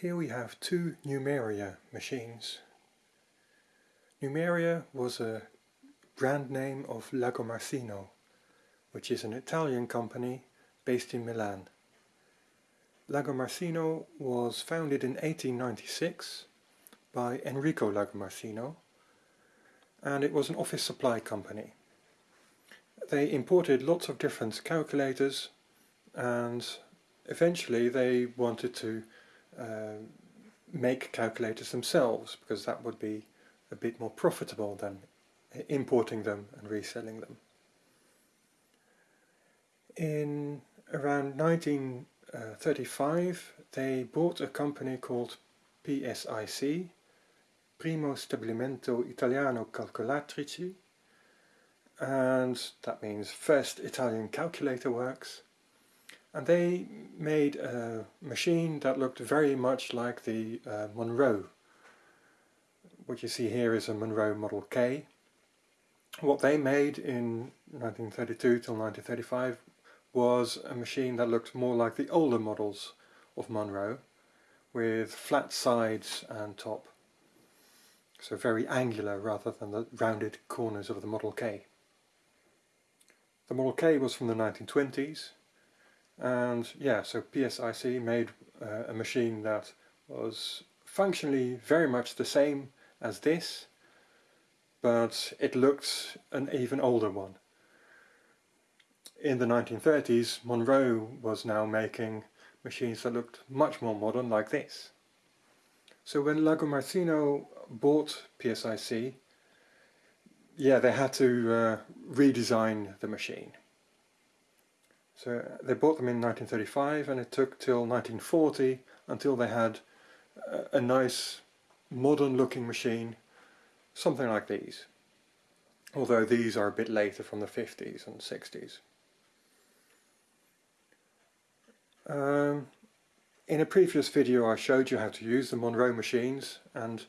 Here we have two Numeria machines. Numeria was a brand name of Lagomarsino, which is an Italian company based in Milan. Lagomarsino was founded in 1896 by Enrico Lagomarsino and it was an office supply company. They imported lots of different calculators and eventually they wanted to uh, make calculators themselves because that would be a bit more profitable than importing them and reselling them. In around 1935 they bought a company called PSIC, Primo Stabilimento Italiano Calcolatrici, and that means First Italian Calculator Works, and they made a machine that looked very much like the uh, Monroe. What you see here is a Monroe Model K. What they made in 1932 till 1935 was a machine that looked more like the older models of Monroe with flat sides and top. So very angular rather than the rounded corners of the Model K. The Model K was from the 1920s and yeah so PSIC made uh, a machine that was functionally very much the same as this but it looked an even older one. In the 1930s Monroe was now making machines that looked much more modern like this. So when Lagomarsino bought PSIC yeah they had to uh, redesign the machine. So they bought them in 1935 and it took till 1940 until they had a, a nice modern looking machine, something like these. Although these are a bit later from the 50s and 60s. Um, in a previous video I showed you how to use the Monroe machines and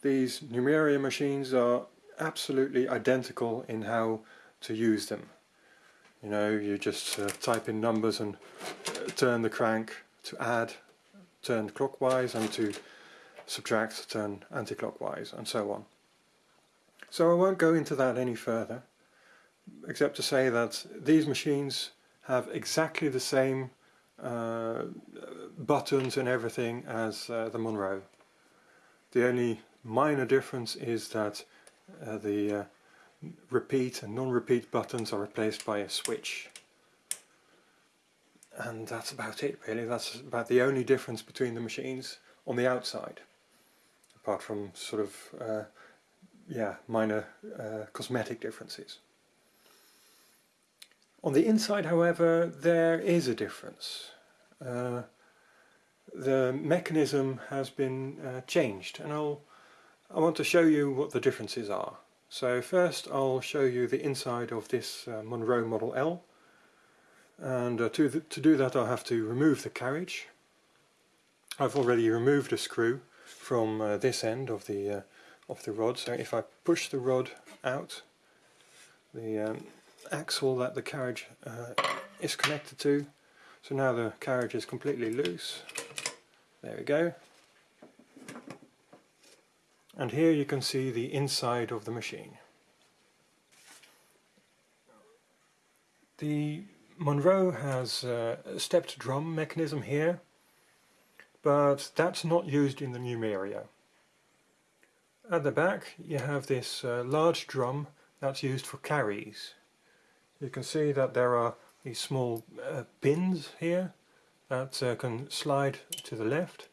these Numeria machines are absolutely identical in how to use them. You know, you just uh, type in numbers and uh, turn the crank to add, turn clockwise, and to subtract, turn anti-clockwise, and so on. So I won't go into that any further, except to say that these machines have exactly the same uh, buttons and everything as uh, the Monroe. The only minor difference is that uh, the uh, repeat and non-repeat buttons are replaced by a switch. And that's about it really, that's about the only difference between the machines on the outside. Apart from sort of, uh, yeah, minor uh, cosmetic differences. On the inside however there is a difference. Uh, the mechanism has been uh, changed and I'll, I want to show you what the differences are. So first I'll show you the inside of this uh, Monroe Model L. And uh, to, to do that I'll have to remove the carriage. I've already removed a screw from uh, this end of the uh, of the rod. So if I push the rod out the um, axle that the carriage uh, is connected to so now the carriage is completely loose. There we go and here you can see the inside of the machine. The Monroe has a stepped drum mechanism here, but that's not used in the Numeria. At the back you have this uh, large drum that's used for carries. You can see that there are these small uh, pins here that uh, can slide to the left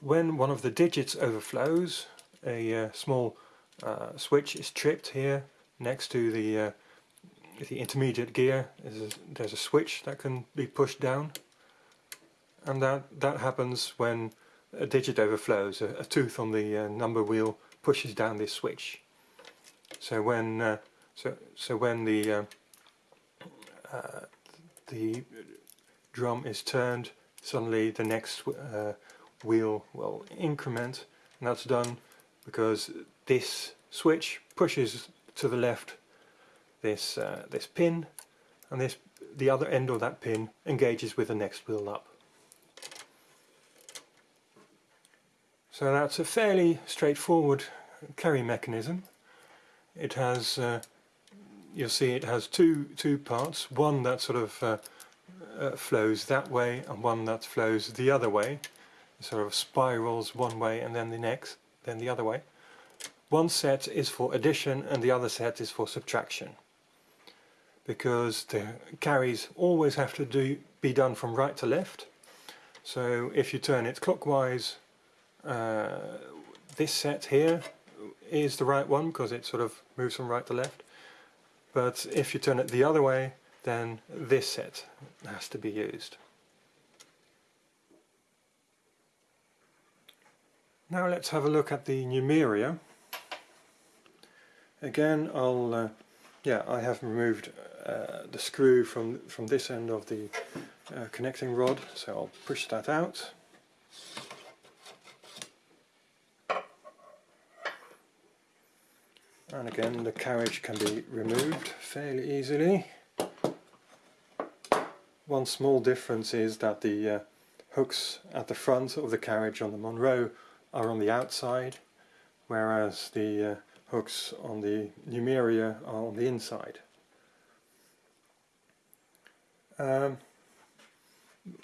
when one of the digits overflows, a uh, small uh, switch is tripped here next to the uh, the intermediate gear. There's a, there's a switch that can be pushed down, and that that happens when a digit overflows. A, a tooth on the uh, number wheel pushes down this switch. So when uh, so so when the uh, the drum is turned, suddenly the next wheel will increment and that's done because this switch pushes to the left this uh, this pin and this the other end of that pin engages with the next wheel up. So that's a fairly straightforward carry mechanism. It has, uh, you'll see it has two, two parts, one that sort of uh, uh, flows that way and one that flows the other way. Sort of spirals one way and then the next, then the other way. One set is for addition and the other set is for subtraction. Because the carries always have to do, be done from right to left. So if you turn it clockwise, uh, this set here is the right one because it sort of moves from right to left. But if you turn it the other way, then this set has to be used. Now let's have a look at the numeria. Again, I'll, uh, yeah, I have removed uh, the screw from from this end of the uh, connecting rod, so I'll push that out. And again, the carriage can be removed fairly easily. One small difference is that the uh, hooks at the front of the carriage on the Monroe are on the outside, whereas the uh, hooks on the Numeria are on the inside. Um,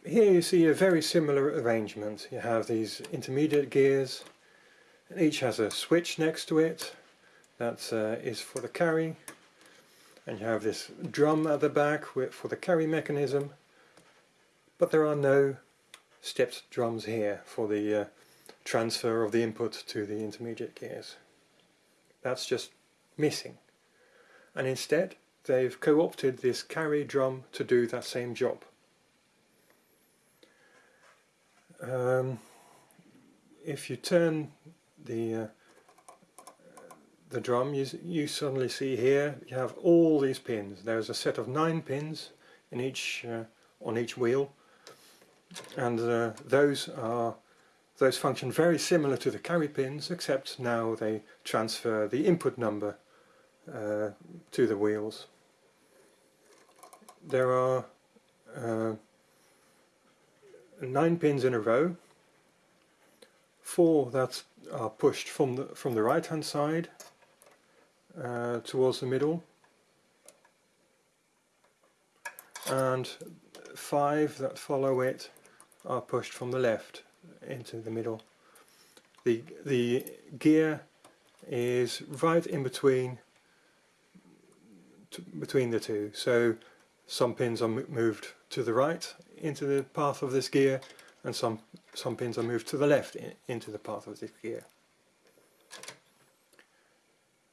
here you see a very similar arrangement. You have these intermediate gears, and each has a switch next to it that uh, is for the carry, and you have this drum at the back with, for the carry mechanism, but there are no stepped drums here for the uh, transfer of the input to the intermediate gears. That's just missing. And instead they've co-opted this carry drum to do that same job. Um, if you turn the uh, the drum you, you suddenly see here you have all these pins there's a set of nine pins in each uh, on each wheel and uh, those are those function very similar to the carry pins except now they transfer the input number uh, to the wheels. There are uh, nine pins in a row, four that are pushed from the from the right hand side uh, towards the middle. And five that follow it are pushed from the left into the middle. The, the gear is right in between between the two so some pins are moved to the right into the path of this gear and some some pins are moved to the left in, into the path of this gear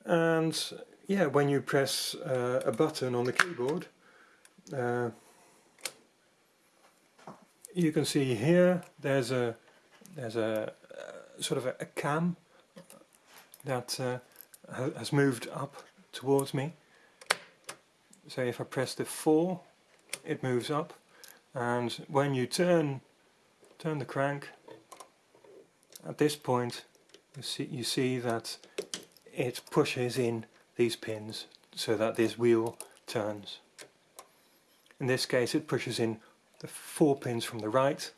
and yeah when you press uh, a button on the keyboard uh, you can see here there's a there's a, sort of a, a, cam that uh, has moved up towards me. So if I press the 4 it moves up and when you turn turn the crank at this point you see, you see that it pushes in these pins so that this wheel turns. In this case it pushes in the four pins from the right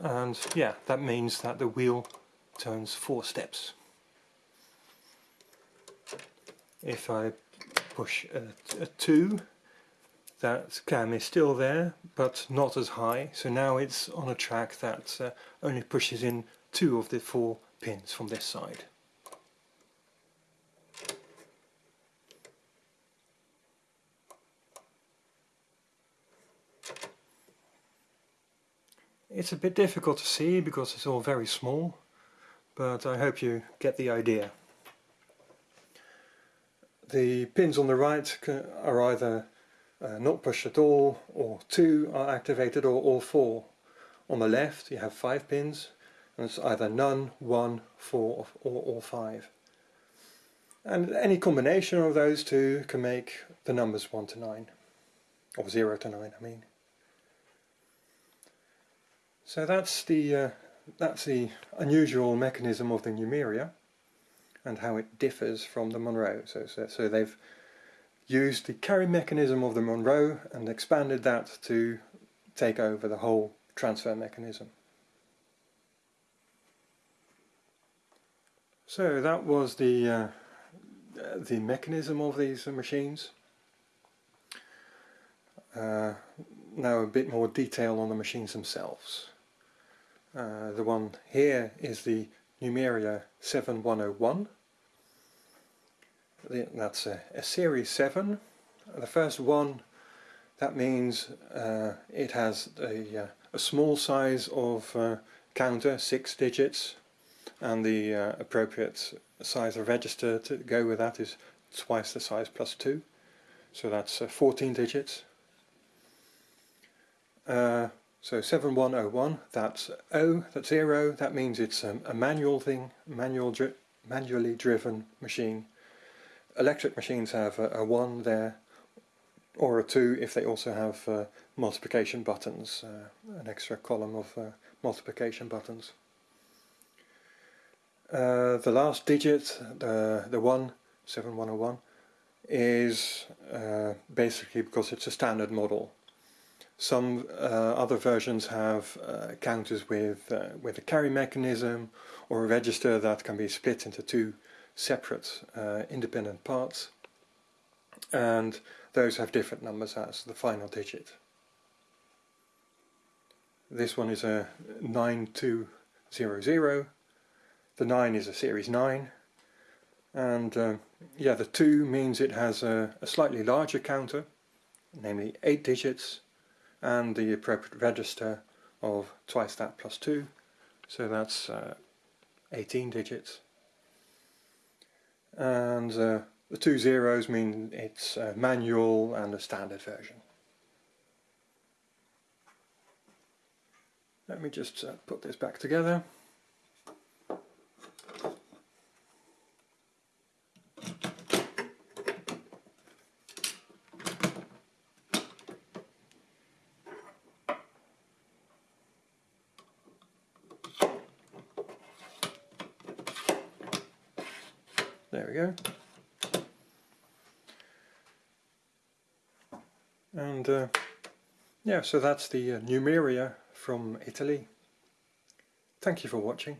and yeah that means that the wheel turns four steps. If I push a, a 2 that cam is still there but not as high so now it's on a track that uh, only pushes in two of the four pins from this side. It's a bit difficult to see because it's all very small, but I hope you get the idea. The pins on the right are either uh, not pushed at all, or two are activated, or all four. On the left you have five pins, and it's either none, one, four, or all five. And any combination of those two can make the numbers 1 to 9, or 0 to 9 I mean. So that's the, uh, that's the unusual mechanism of the Numeria and how it differs from the Monroe. So, so, so they've used the carry mechanism of the Monroe and expanded that to take over the whole transfer mechanism. So that was the uh, the mechanism of these machines. Uh, now a bit more detail on the machines themselves. Uh, the one here is the Numeria 7101. That's a, a series 7. The first one, that means uh, it has a, uh, a, small size of uh, counter, 6 digits, and the uh, appropriate size of register to go with that is twice the size plus 2. So that's uh, 14 digits. Uh, so 7101, that's O, that's 0, that means it's um, a manual thing, manual dri manually driven machine. Electric machines have a, a 1 there, or a 2 if they also have uh, multiplication buttons, uh, an extra column of uh, multiplication buttons. Uh, the last digit, the, the 1, 7101, is uh, basically because it's a standard model. Some uh, other versions have uh, counters with, uh, with a carry mechanism or a register that can be split into two separate uh, independent parts. And those have different numbers as the final digit. This one is a 9200, the 9 is a series 9 and uh, yeah the 2 means it has a, a slightly larger counter, namely 8 digits and the appropriate register of twice that plus 2 so that's uh, 18 digits and uh, the two zeros mean it's a manual and a standard version. Let me just uh, put this back together. There we go. And uh, yeah, so that's the uh, Numeria from Italy. Thank you for watching.